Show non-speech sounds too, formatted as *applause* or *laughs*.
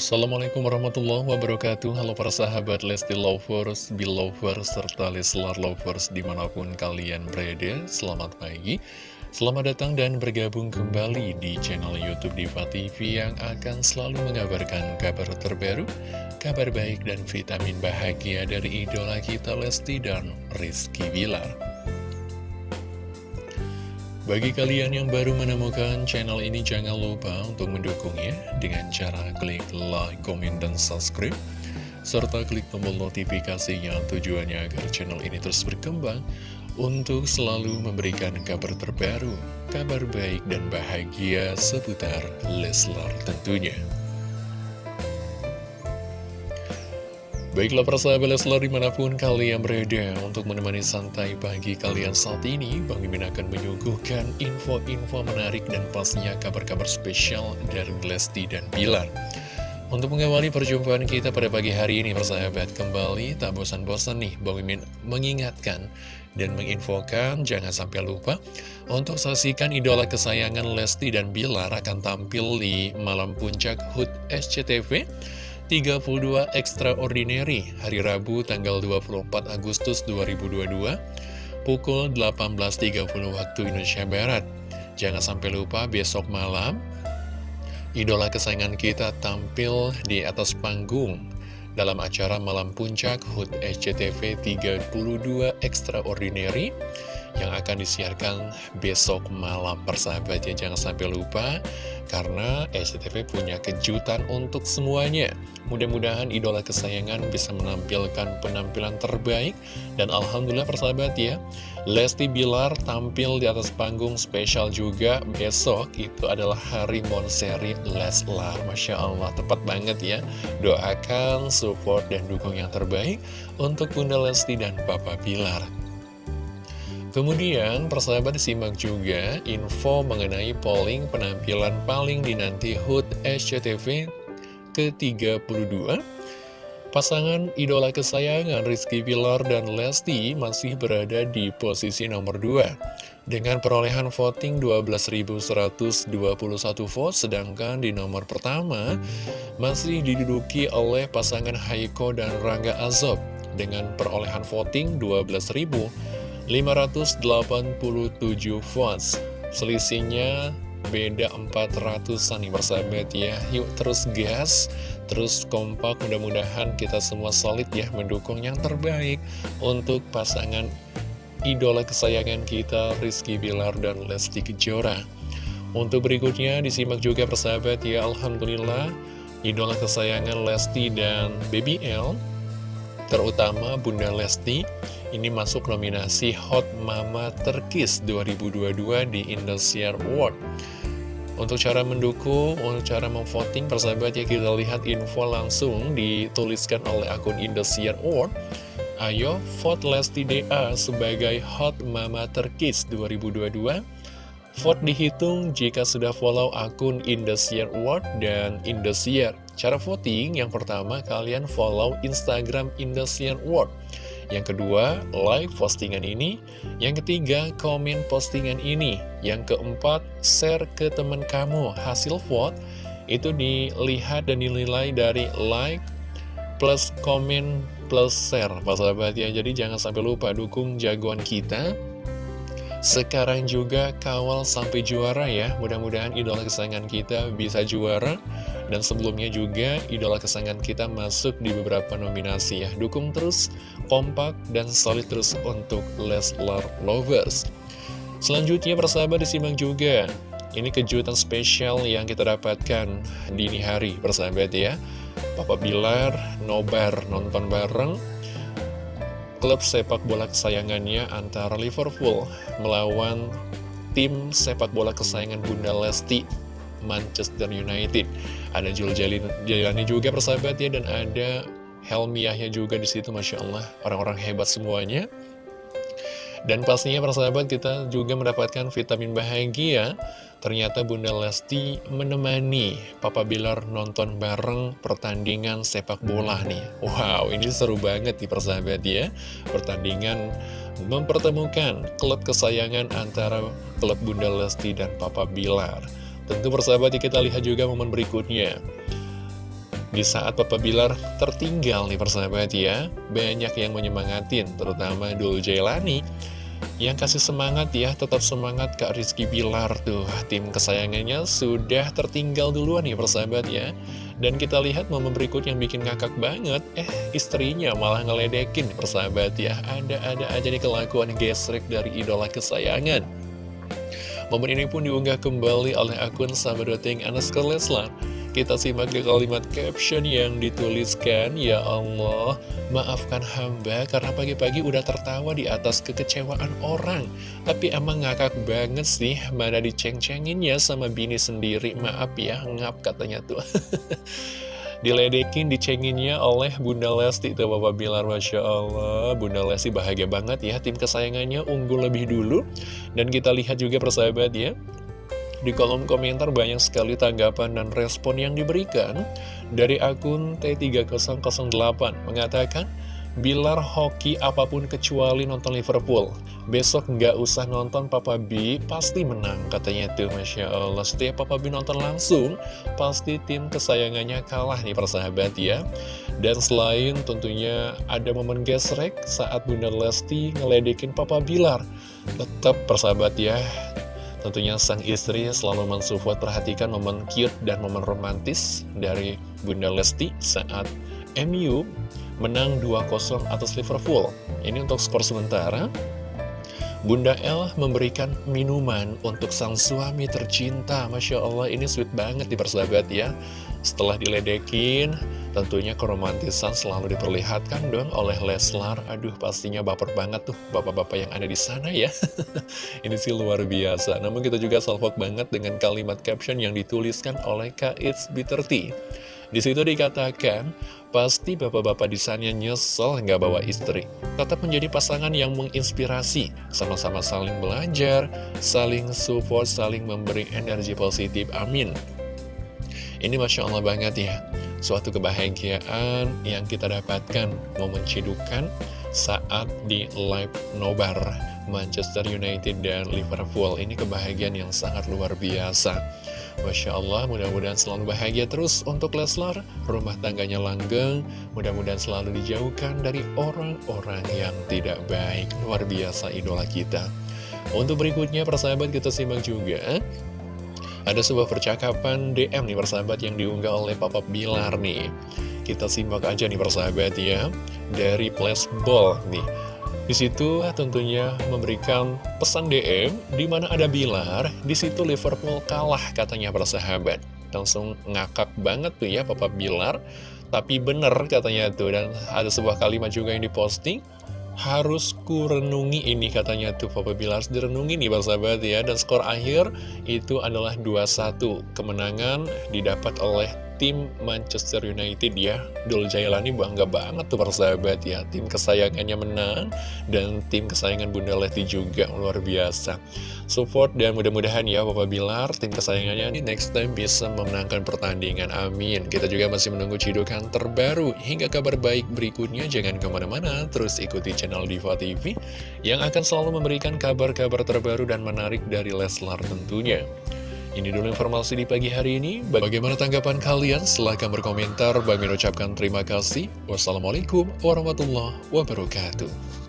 Assalamualaikum warahmatullahi wabarakatuh. Halo para sahabat Lesti Lovers, Belovers, serta Leslar Lovers di mana pun kalian berada. Selamat pagi. Selamat datang dan bergabung kembali di channel Youtube Diva TV Yang akan selalu mengabarkan kabar terbaru Kabar baik dan vitamin bahagia dari idola kita Lesti dan Rizky Bilar bagi kalian yang baru menemukan channel ini, jangan lupa untuk mendukungnya dengan cara klik like, komen, dan subscribe. Serta klik tombol notifikasinya tujuannya agar channel ini terus berkembang untuk selalu memberikan kabar terbaru, kabar baik dan bahagia seputar Leslar tentunya. Baiklah persahabat Leslar di mana pun kalian berada untuk menemani santai pagi kalian saat ini Bang Mimin akan menyuguhkan info-info menarik dan pastinya kabar-kabar spesial dari Lesti dan Bilar. Untuk mengawali perjumpaan kita pada pagi hari ini persahabat kembali tak bosan-bosan nih Bang Mimin mengingatkan dan menginfokan jangan sampai lupa untuk saksikan idola kesayangan Lesti dan Bilar akan tampil di malam puncak HUT SCTV 32 Extraordinary hari Rabu tanggal 24 Agustus 2022 pukul 18.30 waktu Indonesia Barat. Jangan sampai lupa besok malam idola kesayangan kita tampil di atas panggung dalam acara Malam Puncak HUT SCTV 32 Extraordinary yang akan disiarkan besok malam persahabat ya. Jangan sampai lupa karena SCTV punya kejutan untuk semuanya. Mudah-mudahan idola kesayangan bisa menampilkan penampilan terbaik. Dan Alhamdulillah persahabat ya Lesti Bilar tampil di atas panggung spesial juga besok. Itu adalah hari Monseri Leslar. Masya Allah tepat banget ya. Doakan support dan dukung yang terbaik untuk Bunda Lesti dan Papa Bilar Kemudian persahabat disimak juga info mengenai polling penampilan paling dinanti HUT SCTV ke-32 Pasangan idola kesayangan Rizky Pilar dan Lesti masih berada di posisi nomor 2 Dengan perolehan voting 12.121 vote Sedangkan di nomor pertama masih diduduki oleh pasangan Haiko dan Rangga Azob. Dengan perolehan voting 12.000 587 votes Selisihnya beda 400an nih persahabat ya. Yuk terus gas, terus kompak. Mudah-mudahan kita semua solid ya Mendukung yang terbaik untuk pasangan idola kesayangan kita Rizky Bilar dan Lesti Kejora. Untuk berikutnya disimak juga persahabat ya. Alhamdulillah Idola kesayangan Lesti dan Baby L Terutama Bunda Lesti ini masuk nominasi Hot Mama Terkis 2022 di Indosiar Award. Untuk cara mendukung, untuk cara memvoting, persahabat ya kita lihat info langsung dituliskan oleh akun Indosiar Award. Ayo vote Lesti DA sebagai Hot Mama Terkis 2022. Vote dihitung jika sudah follow akun Indosiar Award dan Indosiar. Cara voting yang pertama kalian follow Instagram Indosiar Award. Yang kedua, like postingan ini. Yang ketiga, komen postingan ini. Yang keempat, share ke teman kamu. Hasil vote itu dilihat dan dinilai dari like plus komen plus share, sahabat ya. Jadi jangan sampai lupa dukung jagoan kita sekarang juga kawal sampai juara ya. Mudah-mudahan idola kesayangan kita bisa juara. Dan sebelumnya juga idola kesayangan kita masuk di beberapa nominasi ya. Dukung terus, kompak, dan solid terus untuk Leslar Lovers. Selanjutnya persahabat disimak juga. Ini kejutan spesial yang kita dapatkan dini hari persahabat ya. Papa Bilar nobar nonton bareng klub sepak bola kesayangannya antara Liverpool melawan tim sepak bola kesayangan Bunda Lesti Manchester United. Ada Jul Jalani juga persahabat ya dan ada Helmiahnya juga di situ Masya Allah orang-orang hebat semuanya. Dan pastinya persahabat kita juga mendapatkan vitamin bahagia Ternyata Bunda Lesti menemani Papa Bilar nonton bareng pertandingan sepak bola nih. Wow ini seru banget nih persahabat ya. Pertandingan mempertemukan klub kesayangan antara klub Bunda Lesti dan Papa Bilar. Tentu persahabat kita lihat juga momen berikutnya. Di saat Papa Bilar tertinggal nih persahabat ya Banyak yang menyemangatin Terutama Dul Jailani Yang kasih semangat ya Tetap semangat Kak Rizky Bilar. Tuh Tim kesayangannya sudah tertinggal duluan nih persahabat ya. Dan kita lihat momen berikut yang bikin ngakak banget. Eh istrinya malah ngeledekin persahabat ya. Ada-ada aja nih kelakuan gesrek dari idola kesayangan. Momen ini pun diunggah kembali oleh akun Sahabat Anas Leslar kita simak di kalimat caption yang dituliskan, Ya Allah, maafkan hamba karena pagi-pagi udah tertawa di atas kekecewaan orang. Tapi emang ngakak banget sih, mana diceng-cenginnya sama bini sendiri. Maaf ya, ngap katanya tuh. *laughs* diledekin, dicenginnya oleh Bunda Lesti Tuh Bapak Bilar, Masya Allah Bunda Lesti bahagia banget ya Tim kesayangannya unggul lebih dulu Dan kita lihat juga persahabat ya di kolom komentar banyak sekali tanggapan dan respon yang diberikan dari akun T3008 mengatakan, Bilar hoki apa pun kecuali nonton Liverpool. Besok nggak usah nonton Papa B Pasti menang katanya tuh Masya Allah. Setiap Papa B nonton langsung Pasti tim kesayangannya kalah nih persahabat ya. Dan selain tentunya ada momen gesrek Saat Bunda Lesti ngeledekin Papa Bilar. Tetap persahabat ya Tentunya sang istri selalu mensupport perhatikan momen cute dan momen romantis dari Bunda Lesti saat MU menang 2-0 atas Liverpool. Ini untuk skor sementara. Bunda L memberikan minuman untuk sang suami tercinta. Masya Allah ini sweet banget di persahabat ya. Setelah diledekin, Tentunya keromantisan selalu diperlihatkan dong oleh Leslar. Aduh, pastinya baper banget tuh bapak-bapak yang ada di sana ya. *laughs* Ini sih luar biasa. Namun kita juga salvok banget dengan kalimat caption yang dituliskan oleh Kak It's Bitter Tea. Di situ dikatakan, pasti bapak-bapak di sana nyesel nggak bawa istri. Tetap menjadi pasangan yang menginspirasi, sama-sama saling belajar, saling support, saling memberi energi positif. Amin. Ini Masya Allah banget ya. Suatu kebahagiaan yang kita dapatkan Momen cidukan saat di live nobar Manchester United dan Liverpool. Ini kebahagiaan yang sangat luar biasa. Masya Allah, mudah-mudahan selalu bahagia terus untuk Leslar. Rumah tangganya langgeng Mudah-mudahan selalu dijauhkan dari orang-orang yang tidak baik. Luar biasa idola kita. Untuk berikutnya persahabat kita simak juga ada sebuah percakapan DM nih persahabat yang diunggah oleh Papa Bilar nih. Kita simak aja nih persahabat ya Dari Flashball nih. Di situ tentunya memberikan pesan DM di mana ada Bilar, di situ Liverpool kalah katanya persahabat. Langsung ngakak banget tuh ya Papa Bilar, tapi bener katanya tuh dan ada sebuah kalimat juga yang diposting harus ku renungi ini katanya tuh Papa harus direnungi nih Bang Sahabat ya. Dan skor akhir itu adalah 2-1 kemenangan didapat oleh tim Manchester United ya. Dul Jailani bangga banget tuh persahabat ya. Tim kesayangannya menang Dan tim kesayangan Bunda Lesti juga luar biasa. Support dan mudah-mudahan ya Papa Bilar Tim kesayangannya ini next time bisa memenangkan pertandingan. Amin. Kita juga masih menunggu cidukan terbaru. Hingga kabar baik berikutnya Jangan ke mana-mana. Terus ikuti channel Diva TV Yang akan selalu memberikan kabar-kabar terbaru dan menarik dari Leslar tentunya ini dulu informasi di pagi hari ini. Bagaimana tanggapan kalian? Silahkan berkomentar. Bagi mengucapkan terima kasih. Wassalamualaikum warahmatullahi wabarakatuh.